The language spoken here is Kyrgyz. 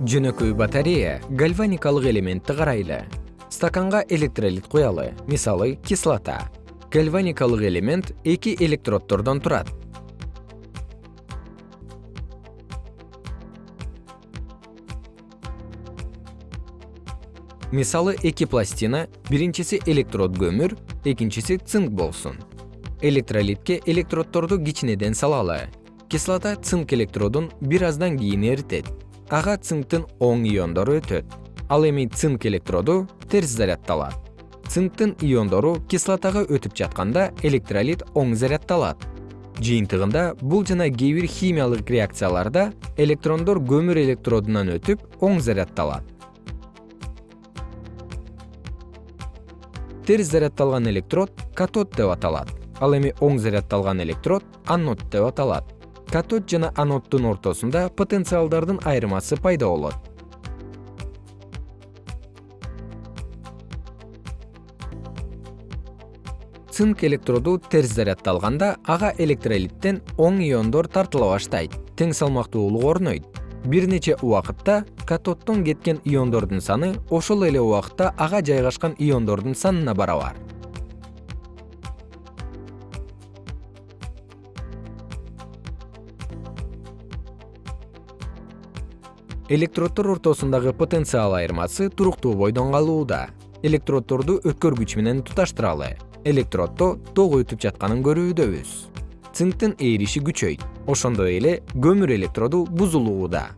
жөнөкөй батарея гальваникалык элементти карайлы. Стаканга электролит куялы мисалы кислота. Гальваникалык элемент эки электроддордон турат. Мисалы эки пластина биринчиси электрод көмүр экинчиси цинк болсун. Электролитке электроддорду кичинеден салалы. Кислота цинк электродун бир аздан кийин эритет ага цинктин оң иондору өтөт. Ал эми цинк электроду терс заряддалат цинктин иондору кислотага өтүп жатканда электролит оң заряддалат жыйынтыгында бул жана кээ бир химиялык реакцияларда электрондор көмүр электродунан өтүп оң заряддалат терс заряддалган электрод катод деп аталат. Ал эми оң заряддалган электрод анод деп аталат катод жана аноддун ортосунда потенциалдардын айырмасы пайда болот. Цинк электроду терс заряддалганда ага электролиттен оң иондор тартыла баштайт тең салмактуулук орнойт. Бир нече убакытта катоддон кеткен иондордун саны ошол эле убакытта ага жайгашкан иондордун санына барабар электроддор ортосундагы потенциал айырмасы туруктуу бойдон калууда. Электроддорду өткөргүч менен туташтыралы. Электроддо ток өтүп жатканын көрүүдөбүз. Цинктин ээриши күчөйт. Ошондой эле көмүр электроду бузулууда